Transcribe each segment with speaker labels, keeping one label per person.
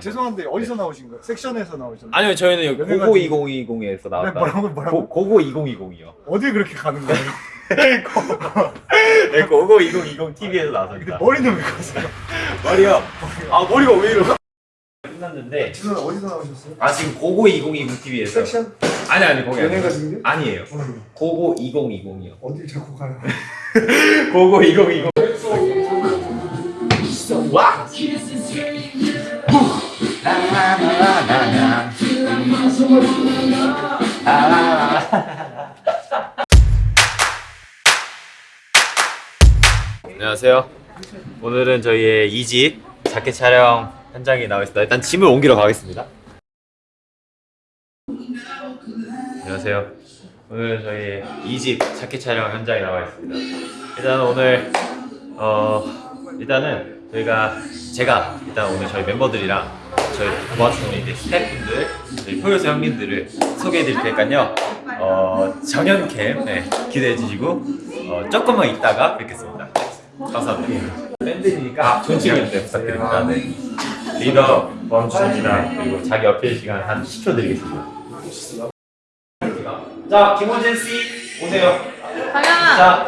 Speaker 1: 죄송한데 어디서 나오신 거예요? 섹션에서 나오셨나요?
Speaker 2: 아니요 저희는 여기 고고
Speaker 1: 지금-
Speaker 2: 2020에서
Speaker 1: 네,
Speaker 2: 나왔다.
Speaker 1: 뭐라고 뭐라고?
Speaker 2: 고, 고 고 2020이요.
Speaker 1: 어디 그렇게 가는 거예요?
Speaker 2: 네, 고고 2020 TV에서 나왔습니다.
Speaker 1: 머리는 왜 가세요?
Speaker 2: 머리요. 아 머리가 왜 이러? 끝났는데
Speaker 1: 죄송한데 어디서 나오셨어요?
Speaker 2: 아 지금 고고 2020 TV에서
Speaker 1: 섹션?
Speaker 2: 아니 아니 거기
Speaker 1: 연예가
Speaker 2: 아니에요.
Speaker 1: 지금?
Speaker 2: 아니에요. 고고 2020이요.
Speaker 1: 어딜 자꾸 가요?
Speaker 2: 고고 2020. 와. 안녕하세요. 오늘은 저희의 2집 자켓 촬영 현장에 나와 있습니다. 일단 짐을 옮기러 가겠습니다. 안녕하세요. 오늘은 저희 2집 자켓 촬영 현장에 나와 있습니다. 일단 오늘 어 일단은 저희가 제가 일단 오늘 저희 멤버들이랑 저희 도와주는 이제 스태프분들 저희 포효수 형님들을 소개해드릴 테니까요. 어 정연 캠 네, 기대해 주시고 어, 조금만 있다가 뵙겠습니다. 감사합니다. 밴드니까 존칭을 때 부탁드립니다. 네. 리더 범주입니다. 그리고 자기 어필 시간 한 10초 드리겠습니다. 자, 김호진 씨 오세요.
Speaker 3: 당연아.
Speaker 2: 자,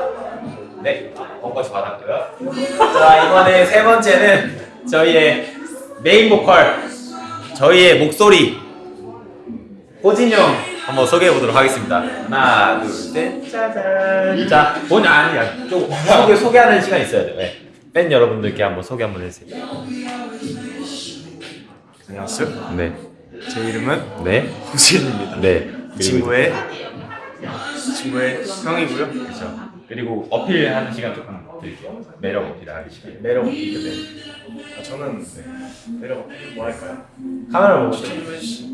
Speaker 2: 네, 번거지 받았고요. 자, 이번에 세 번째는 저희의 메인 보컬, 저희의 목소리, 호진이 형 한번 소개해 보도록 하겠습니다. 하나, 둘, 셋, 짜잔. 자, 본 아니야. 좀 소개 소개하는 시간 있어야 돼요. 네. 팬 여러분들께 한번 소개 한번 해주세요.
Speaker 4: 안녕하세요.
Speaker 2: 네,
Speaker 4: 제 이름은
Speaker 2: 네,
Speaker 4: 호진입니다.
Speaker 2: 네.
Speaker 4: 친구의 친구의 형이고요.
Speaker 2: 그렇죠. 그리고 어필하는 시간 조금 드릴게요. 매력 어필하는 시간. 매력 어필. 네.
Speaker 4: 아, 저는 내려가 뭐 할까요?
Speaker 2: 카메라 보고
Speaker 4: 추천 좀 해주시죠.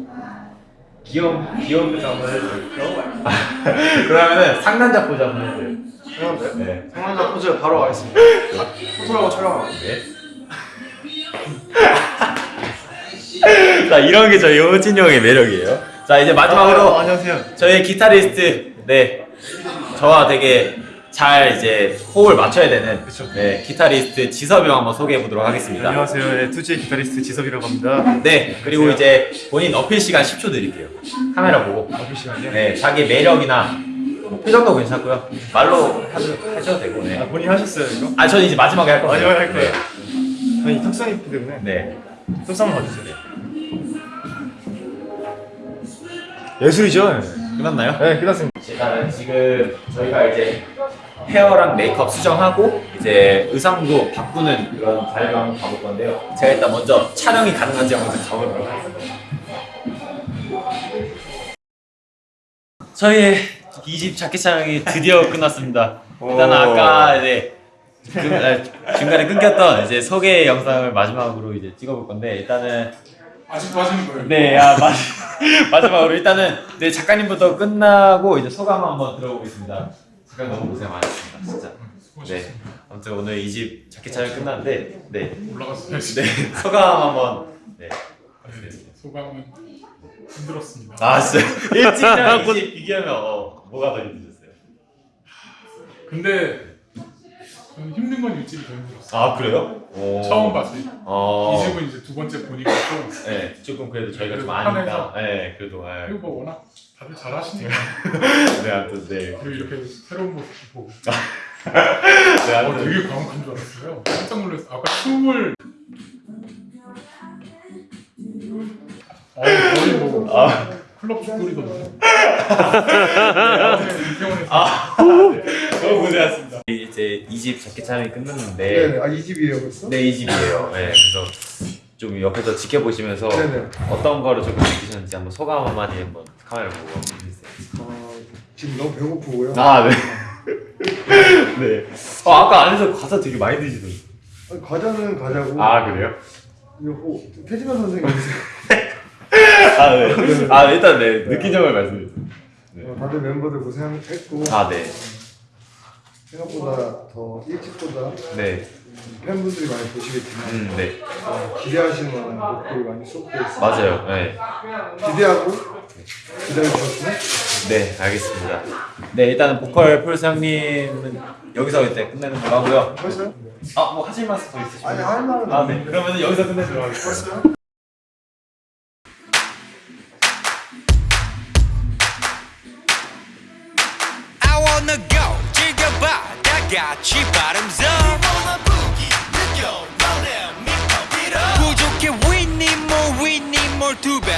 Speaker 2: 귀여운 귀여운 표정 한번 해줘요. 그러면은 상남자 포즈 한번 해줘요.
Speaker 4: 형한테
Speaker 2: 네.
Speaker 4: 상남자 포즈 바로 가겠습니다. 포즈라고 촬영하고.
Speaker 2: 네. 자 이런 게 저희 호진 형의 매력이에요. 자 이제 마지막으로
Speaker 4: 아, 안녕하세요.
Speaker 2: 저희 기타리스트 네 저와 되게 잘 이제 호흡을 맞춰야 되는 네 기타리스트 지섭이 형 한번 소개해 보도록 하겠습니다.
Speaker 4: 안녕하세요. 네, 투지의 기타리스트 지섭이라고 합니다.
Speaker 2: 네 그리고 이제 본인 어필 시간 10초 드릴게요. 카메라 보고
Speaker 4: 어필 시간이요?
Speaker 2: 네 자기 매력이나 뭐 표정도 괜찮고요. 말로 하셔도, 하셔도 되고 네.
Speaker 4: 아, 본인 하셨어요 이거?
Speaker 2: 아 저는 이제 마지막에 할 거예요.
Speaker 4: 마지막에 할 거예요. 아니 턱선이 있기 때문에
Speaker 2: 네.
Speaker 4: 턱선 한번 봐주세요. 예술이죠?
Speaker 2: 끝났나요?
Speaker 4: 네, 끝났습니다.
Speaker 2: 일단은 지금 저희가 이제 헤어랑 메이크업 수정하고 이제 의상도 바꾸는 그런 자리를 한번 가볼 건데요. 제가 일단 먼저 촬영이 가능한지 한번 가보도록 하겠습니다. 저희의 2집 자켓 촬영이 드디어 끝났습니다. 일단 아까 이제 중, 아, 중간에 끊겼던 이제 소개 영상을 마지막으로 이제 찍어볼 건데 일단은
Speaker 1: 아직도 하시는 거예요?
Speaker 2: 네, 아, 마, 마지막으로 일단은 네 작가님부터 끝나고 이제 소감 한번 들어보겠습니다. 작가님 너무 고생 많으셨습니다, 진짜. 네, 아무튼 오늘 이 집 자켓 촬영 끝났는데, 네,
Speaker 5: 올라갔어요.
Speaker 2: 네 소감 한번. 네.
Speaker 5: 소감은 힘들었습니다.
Speaker 2: 아 진짜 일찍이랑 이집 비교하면 어, 뭐가 더 힘드셨어요?
Speaker 5: 근데 저는 힘든 건 일집이 더 힘들었어요.
Speaker 2: 아 그래요? 오.
Speaker 5: 처음 봤을 때.
Speaker 2: 어.
Speaker 5: 이 집은 이제 두 번째 보니까 또
Speaker 2: 네, 조금 그래도 저희가 좀 아니까. 네, 그래도. 네,
Speaker 5: 그리고 뭐 워낙 다들 잘하시니까
Speaker 2: 네, 아무튼 네.
Speaker 5: 그리고 이렇게 새로운 모습 보고
Speaker 2: 네,
Speaker 5: 어,
Speaker 2: 아무튼
Speaker 5: 되게 과묵한 줄 알았어요. 깜짝 놀랐어요. 아까 춤을 어, 거의 뭐
Speaker 2: 아.
Speaker 5: 클럽 축구리던데. 네, 이태원에서
Speaker 2: 아, 너무 고생하셨습니다. 이제 이집 자켓 촬영이 끝났는데.
Speaker 1: 네, 아이 집이에요 벌써?
Speaker 2: 네, 이 집이에요. 네, 그래서 좀 옆에서 지켜보시면서
Speaker 1: 네네.
Speaker 2: 어떤 거를 조금 느끼셨는지 한번 소감 한마디 한번 카메라 보고 해주세요.
Speaker 1: 어, 지금 너무 배고프고요.
Speaker 2: 아, 네. 네. 어, 아까 안에서 과자 되게 많이 드시던데.
Speaker 1: 아니, 과자는 과자고.
Speaker 2: 아, 그래요?
Speaker 1: 태진아 선생님
Speaker 2: 아, 네. 아, 일단 네, 느낀 점을 말씀해 주세요. 네.
Speaker 1: 어, 다들 멤버들 고생했고
Speaker 2: 아, 네.
Speaker 1: 생각보다 더 일찍보다
Speaker 2: 네.
Speaker 1: 팬분들이 많이 보시겠지만
Speaker 2: 음, 네.
Speaker 1: 어, 기대하시는 곡들이 많이 수록되어 있습니다.
Speaker 2: 맞아요. 네.
Speaker 1: 기대하고 기다려 주셨으면
Speaker 2: 네, 알겠습니다. 네, 일단 보컬 폴스 형님은 여기서 이제 끝내는 걸로 하고요.
Speaker 1: 벌써요?
Speaker 2: 아, 뭐 하실 말씀 더 있으시면
Speaker 1: 아니, 할 말은
Speaker 2: 아, 네. 그러면 여기서 끝내도록 하겠습니다.
Speaker 1: 벌써요?
Speaker 3: 즐겨봐 다 같이 bottoms up 부족해 we need more we need more 두 배로 더